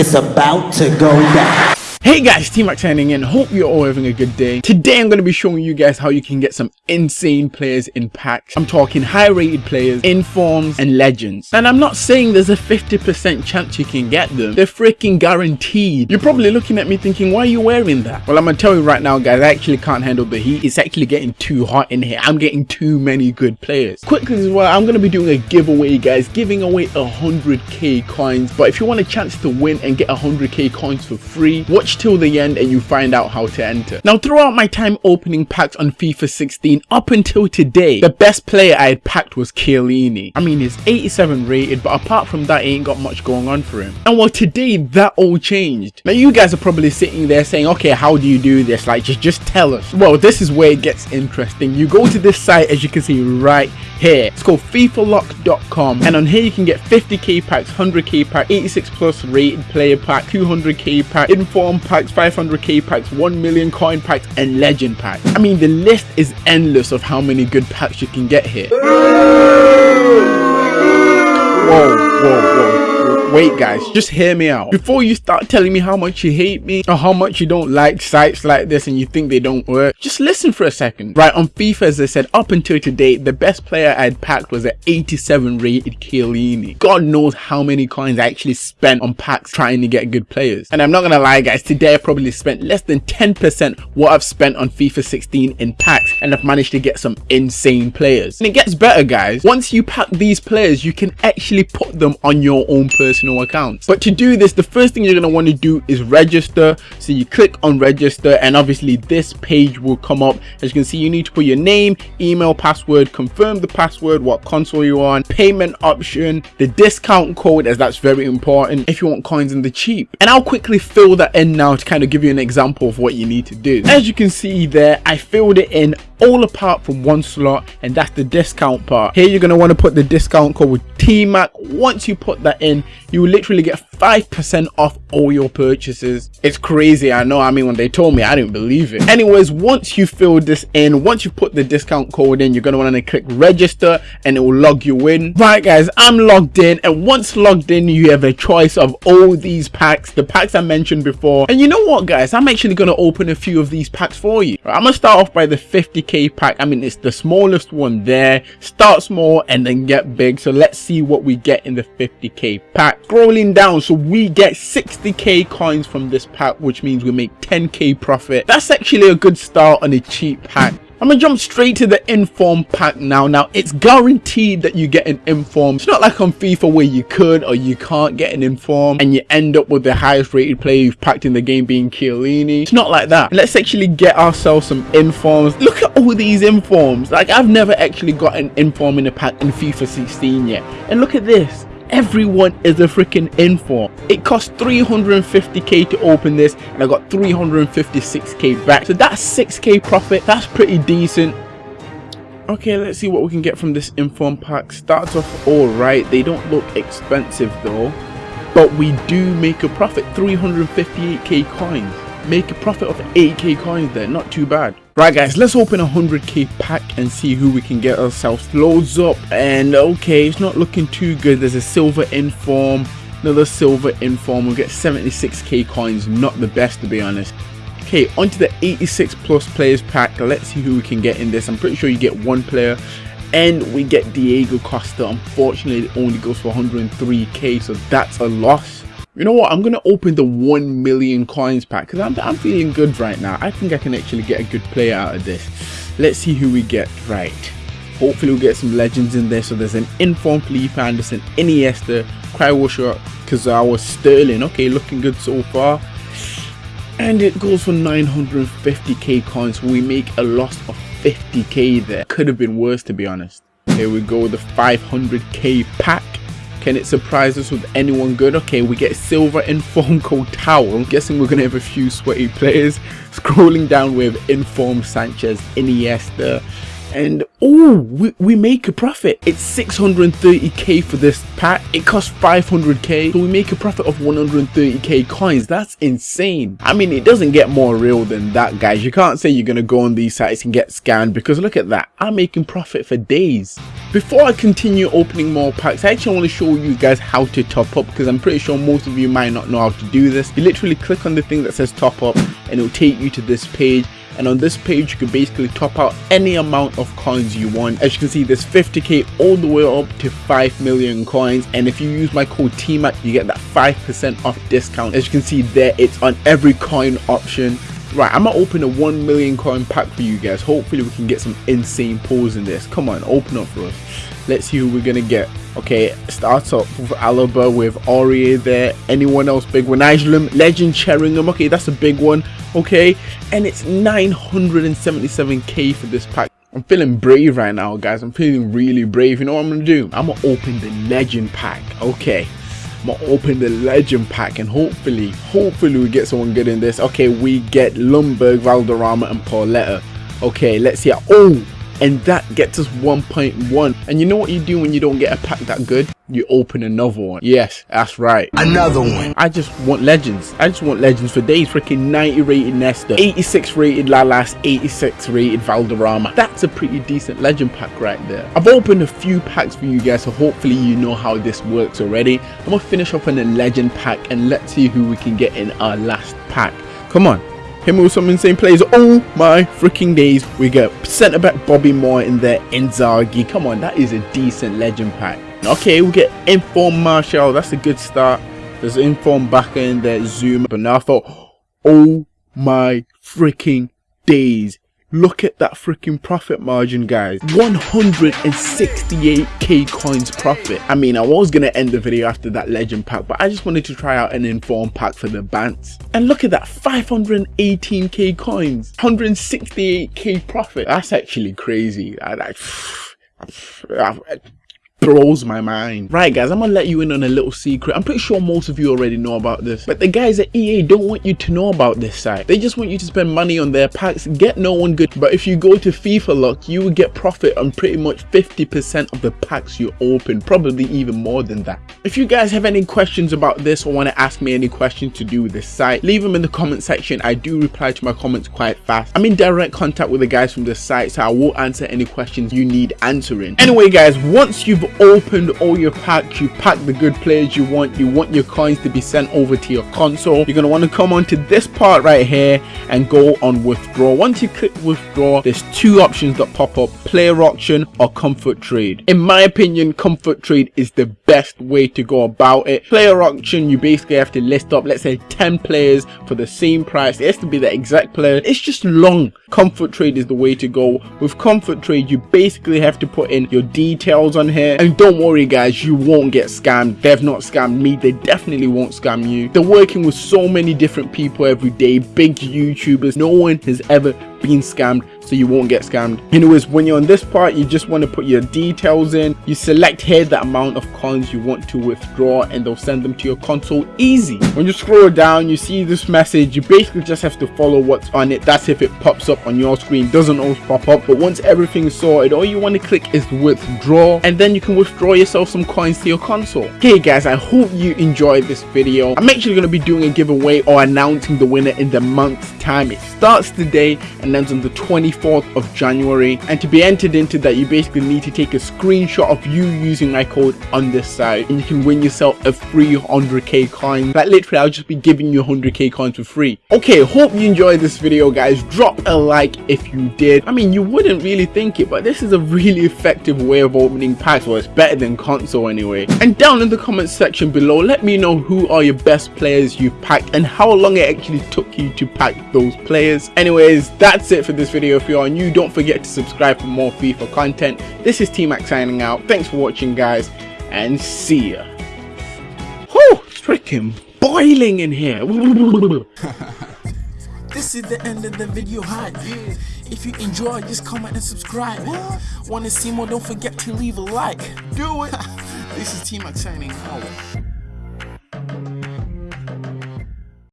It's about to go down. Hey guys, T-Mac signing in. Hope you're all having a good day. Today I'm going to be showing you guys how you can get some insane players in packs. I'm talking high rated players, informs and legends. And I'm not saying there's a 50% chance you can get them. They're freaking guaranteed. You're probably looking at me thinking, why are you wearing that? Well, I'm going to tell you right now guys, I actually can't handle the heat. It's actually getting too hot in here. I'm getting too many good players. Quickly as well, I'm going to be doing a giveaway guys, giving away 100k coins. But if you want a chance to win and get 100k coins for free, watch watch till the end and you find out how to enter. Now throughout my time opening packs on FIFA 16 up until today, the best player I had packed was Chiellini. I mean he's 87 rated but apart from that he ain't got much going on for him. And well today that all changed. Now you guys are probably sitting there saying okay how do you do this like just just tell us. Well this is where it gets interesting. You go to this site as you can see right here. It's called FIFALock.com and on here you can get 50k packs, 100k pack, 86 plus rated player pack, 200k pack, inform packs, 500k packs, 1 million coin packs and legend packs. I mean the list is endless of how many good packs you can get here. Whoa, whoa, whoa. Wait guys, just hear me out. Before you start telling me how much you hate me or how much you don't like sites like this and you think they don't work, just listen for a second. Right, on FIFA as I said, up until today, the best player I had packed was an 87 rated Chiellini. God knows how many coins I actually spent on packs trying to get good players. And I'm not gonna lie guys, today I probably spent less than 10% what I've spent on FIFA 16 in packs and I've managed to get some insane players. And it gets better guys. Once you pack these players, you can actually put them on your own person personal accounts. But to do this the first thing you're going to want to do is register. So you click on register and obviously this page will come up. As you can see you need to put your name email password confirm the password what console you're on payment option the discount code as that's very important if you want coins in the cheap. And i'll quickly fill that in now to kind of give you an example of what you need to do. As you can see there i filled it in all apart from one slot and that's the discount part. Here you're going to want to put the discount code with tmac. Once you put that in you will literally get five percent off all your purchases. It's crazy i know i mean when they told me i didn't believe it. Anyways once you fill this in once you put the discount code in you're going to want to click register and it will log you in. Right guys i'm logged in and once logged in you have a choice of all these packs the packs i mentioned before. And you know what guys? I'm actually going to open a few of these packs for you. I'm gonna start off by the 50 50k pack i mean it's the smallest one there. Start small and then get big. So let's see what we get in the 50k pack. Scrolling down so we get 60k coins from this pack which means we make 10k profit. That's actually a good start on a cheap pack I'm gonna jump straight to the inform pack now. Now it's guaranteed that you get an inform. It's not like on FIFA where you could or you can't get an inform and you end up with the highest rated player you've packed in the game being Chiellini. It's not like that. Let's actually get ourselves some informs. Look at all these informs. Like I've never actually got an inform in a pack in FIFA 16 yet. And look at this everyone is a freaking inform it cost 350k to open this and i got 356k back. So that's 6k profit. That's pretty decent. Okay let's see what we can get from this inform pack. Starts off all right. They don't look expensive though. But we do make a profit. 358k coins make a profit of 8k coins there. Not too bad. Right guys let's open a 100k pack and see who we can get ourselves. Loads up and okay it's not looking too good. There's a silver inform another silver inform. We'll get 76k coins. Not the best to be honest. Okay onto the 86 plus players pack. Let's see who we can get in this. I'm pretty sure you get one player. And we get diego costa. Unfortunately it only goes for 103k so that's a loss you know what? I'm gonna open the 1 million coins pack because I'm, I'm feeling good right now. I think i can actually get a good player out of this. Let's see who we get. Right. Hopefully we'll get some legends in there. So there's an informed Felipe Anderson Iniesta Crywasher was Sterling. Okay looking good so far. And it goes for 950k coins. We make a loss of 50k there. Could have been worse to be honest. Here we go the 500k pack can it surprise us with anyone good? Okay, we get silver inform called Towel. I'm guessing we're going to have a few sweaty players. Scrolling down with inform Sanchez, Iniesta, and oh we, we make a profit. It's 630k for this pack. It costs 500k so we make a profit of 130k coins. That's insane. I mean it doesn't get more real than that guys. You can't say you're gonna go on these sites and get scammed because look at that. I'm making profit for days. Before i continue opening more packs i actually want to show you guys how to top up because i'm pretty sure most of you might not know how to do this. You literally click on the thing that says top up and it'll take you to this page and on this page you can basically top out any amount of coins you want as you can see there's 50k all the way up to 5 million coins and if you use my code TMAC you get that 5% off discount as you can see there it's on every coin option Right, I'm gonna open a 1 million coin pack for you guys. Hopefully we can get some insane pulls in this. Come on, open up for us. Let's see who we're gonna get. Okay, starts up with Alaba with Aurier there. Anyone else big one? Nigel Legend Sheringham. Okay, that's a big one. Okay, and it's 977k for this pack. I'm feeling brave right now, guys. I'm feeling really brave. You know what I'm gonna do? I'm gonna open the Legend pack. Okay. I'm gonna open the legend pack and hopefully hopefully we get someone good in this okay we get Ljungberg Valderrama and Pauleta okay let's see oh and that gets us 1.1 and you know what you do when you don't get a pack that good? You open another one. Yes that's right. Another one. I just want legends. I just want legends for days. Freaking 90 rated nesta 86 rated lalas 86 rated valderrama. That's a pretty decent legend pack right there. I've opened a few packs for you guys so hopefully you know how this works already. I'm gonna finish off on a legend pack and let's see who we can get in our last pack. Come on him with some insane plays. Oh my freaking days. We got centre back Bobby Moore in there. Inzaghi. Come on, that is a decent legend pack. Okay, we get Inform Marshall. That's a good start. There's Inform back in there. Zoom. But now I thought, oh my freaking days. Look at that freaking profit margin, guys. 168k coins profit. I mean, I was going to end the video after that legend pack, but I just wanted to try out an inform pack for the Bants. And look at that, 518k coins, 168k profit. That's actually crazy. I, I, blows my mind. Right guys, I'm gonna let you in on a little secret. I'm pretty sure most of you already know about this. But the guys at EA don't want you to know about this site. They just want you to spend money on their packs, get no one good. But if you go to FIFA Luck, you will get profit on pretty much 50% of the packs you open. Probably even more than that. If you guys have any questions about this or want to ask me any questions to do with this site, leave them in the comment section. I do reply to my comments quite fast. I'm in direct contact with the guys from the site, so I will answer any questions you need answering. Anyway guys, once you've opened all your packs you packed the good players you want you want your coins to be sent over to your console. You're going to want to come onto this part right here and go on withdraw. Once you click withdraw there's two options that pop up player auction or comfort trade. In my opinion comfort trade is the best way to go about it. Player auction you basically have to list up let's say 10 players for the same price. It has to be the exact player. It's just long. Comfort trade is the way to go. With comfort trade you basically have to put in your details on here and don't worry guys you won't get scammed. They've not scammed me. They definitely won't scam you. They're working with so many different people every day. Big youtubers. No one has ever been scammed so you won't get scammed. Anyways when you're on this part you just want to put your details in. You select here the amount of coins you want to withdraw and they'll send them to your console easy. When you scroll down you see this message. You basically just have to follow what's on it. That's if it pops up on your screen. Doesn't always pop up but once everything's sorted all you want to click is withdraw and then you can withdraw yourself some coins to your console. Okay guys i hope you enjoyed this video. I'm actually going to be doing a giveaway or announcing the winner in the month's time. It starts today and ends on the 24th of january. And to be entered into that you basically need to take a screenshot of you using my code on this site. And you can win yourself a free 100k coin. Like literally i'll just be giving you 100k coins for free. Okay hope you enjoyed this video guys. Drop a like if you did. I mean you wouldn't really think it but this is a really effective way of opening packs. Well it's better than console anyway. And down in the comments section below let me know who are your best players you've packed and how long it actually took you to pack those players. Anyways that's it for this video if you're new don't forget to subscribe for more FIFA content this is T-Mac signing out thanks for watching guys and see ya Whew, freaking boiling in here This is the end of the video hype. If you enjoy, just comment and subscribe. Want to see more? Don't forget to leave a like. Do it. this is T-Mac signing out.